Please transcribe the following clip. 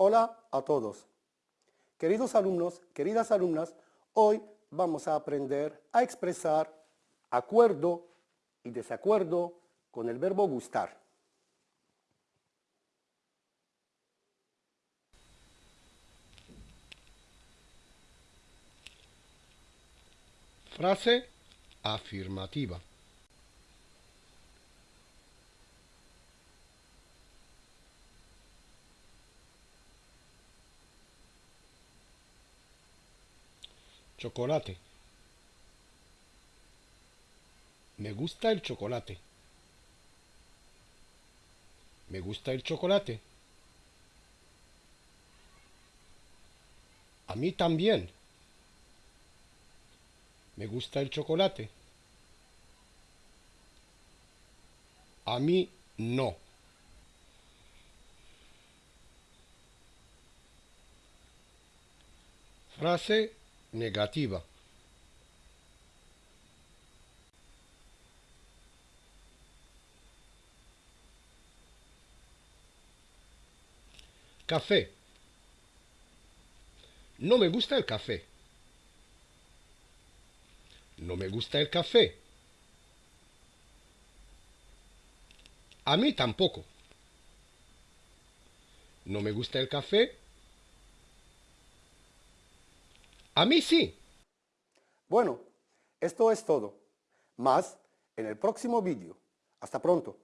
Hola a todos. Queridos alumnos, queridas alumnas, hoy vamos a aprender a expresar acuerdo y desacuerdo con el verbo gustar. Frase afirmativa. Chocolate. Me gusta el chocolate. Me gusta el chocolate. A mí también. Me gusta el chocolate. A mí no. Frase negativa. Café. No me gusta el café. No me gusta el café. A mí tampoco. No me gusta el café A mí sí. Bueno, esto es todo. Más en el próximo vídeo. Hasta pronto.